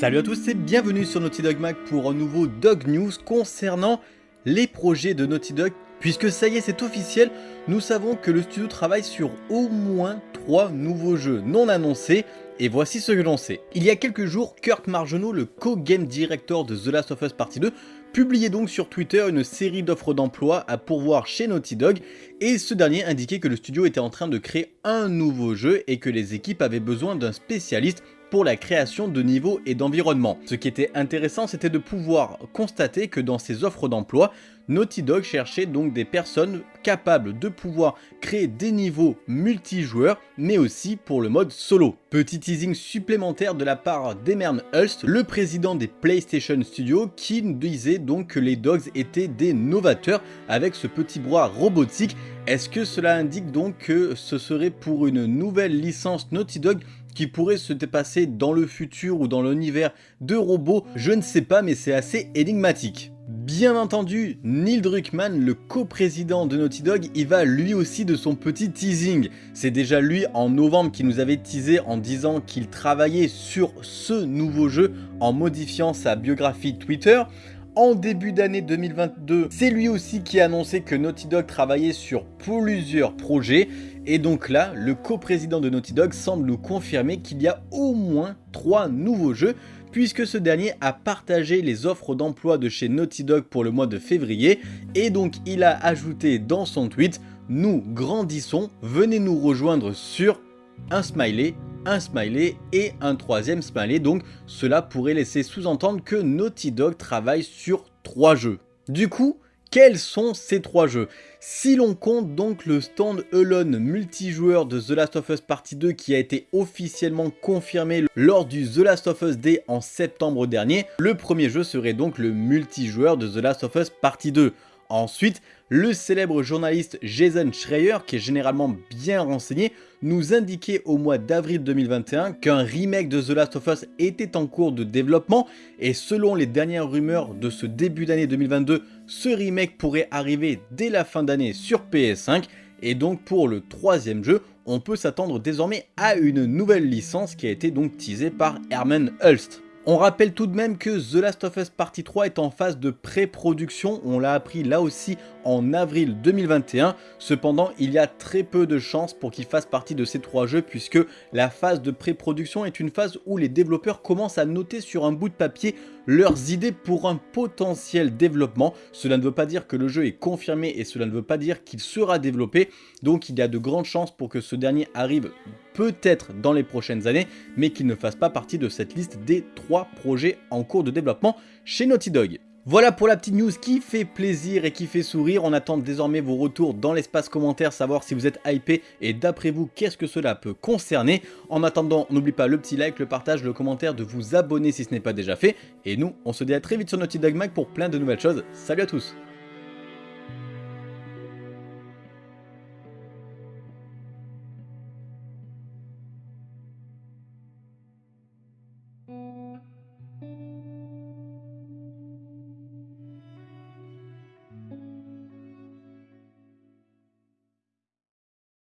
Salut à tous et bienvenue sur Naughty Dog Mag pour un nouveau Dog News concernant les projets de Naughty Dog. Puisque ça y est, c'est officiel, nous savons que le studio travaille sur au moins 3 nouveaux jeux non annoncés et voici ce que l'on sait. Il y a quelques jours, Kurt Margenot, le co-game director de The Last of Us Partie 2, publiait donc sur Twitter une série d'offres d'emploi à pourvoir chez Naughty Dog et ce dernier indiquait que le studio était en train de créer un nouveau jeu et que les équipes avaient besoin d'un spécialiste pour la création de niveaux et d'environnement. Ce qui était intéressant, c'était de pouvoir constater que dans ces offres d'emploi, Naughty Dog cherchait donc des personnes capables de pouvoir créer des niveaux multijoueurs, mais aussi pour le mode solo. Petit teasing supplémentaire de la part d'Emern Hulst, le président des PlayStation Studios, qui disait donc que les Dogs étaient des novateurs avec ce petit bras robotique. Est-ce que cela indique donc que ce serait pour une nouvelle licence Naughty Dog qui pourrait se dépasser dans le futur ou dans l'univers de robots, je ne sais pas mais c'est assez énigmatique. Bien entendu, Neil Druckmann, le coprésident de Naughty Dog, il va lui aussi de son petit teasing. C'est déjà lui en novembre qui nous avait teasé en disant qu'il travaillait sur ce nouveau jeu en modifiant sa biographie Twitter. En début d'année 2022, c'est lui aussi qui a annoncé que Naughty Dog travaillait sur plusieurs projets. Et donc là, le coprésident de Naughty Dog semble nous confirmer qu'il y a au moins 3 nouveaux jeux puisque ce dernier a partagé les offres d'emploi de chez Naughty Dog pour le mois de février. Et donc il a ajouté dans son tweet « Nous grandissons, venez nous rejoindre sur un smiley un smiley et un troisième smiley, donc cela pourrait laisser sous-entendre que Naughty Dog travaille sur trois jeux. Du coup, quels sont ces trois jeux? Si l'on compte donc le stand Alone multijoueur de The Last of Us Partie 2 qui a été officiellement confirmé lors du The Last of Us Day en septembre dernier, le premier jeu serait donc le multijoueur de The Last of Us Partie 2. Ensuite, le célèbre journaliste Jason Schreier, qui est généralement bien renseigné, nous indiquait au mois d'avril 2021 qu'un remake de The Last of Us était en cours de développement et selon les dernières rumeurs de ce début d'année 2022, ce remake pourrait arriver dès la fin d'année sur PS5 et donc pour le troisième jeu, on peut s'attendre désormais à une nouvelle licence qui a été donc teasée par Herman Hulst. On rappelle tout de même que The Last of Us Partie 3 est en phase de pré-production, on l'a appris là aussi en avril 2021. Cependant, il y a très peu de chances pour qu'il fasse partie de ces trois jeux puisque la phase de pré-production est une phase où les développeurs commencent à noter sur un bout de papier leurs idées pour un potentiel développement. Cela ne veut pas dire que le jeu est confirmé et cela ne veut pas dire qu'il sera développé. Donc il y a de grandes chances pour que ce dernier arrive peut-être dans les prochaines années, mais qu'il ne fasse pas partie de cette liste des trois projets en cours de développement chez Naughty Dog. Voilà pour la petite news qui fait plaisir et qui fait sourire. On attend désormais vos retours dans l'espace commentaire, savoir si vous êtes hypé et d'après vous, qu'est-ce que cela peut concerner. En attendant, n'oublie pas le petit like, le partage, le commentaire, de vous abonner si ce n'est pas déjà fait. Et nous, on se dit à très vite sur Naughty Dog Mag pour plein de nouvelles choses. Salut à tous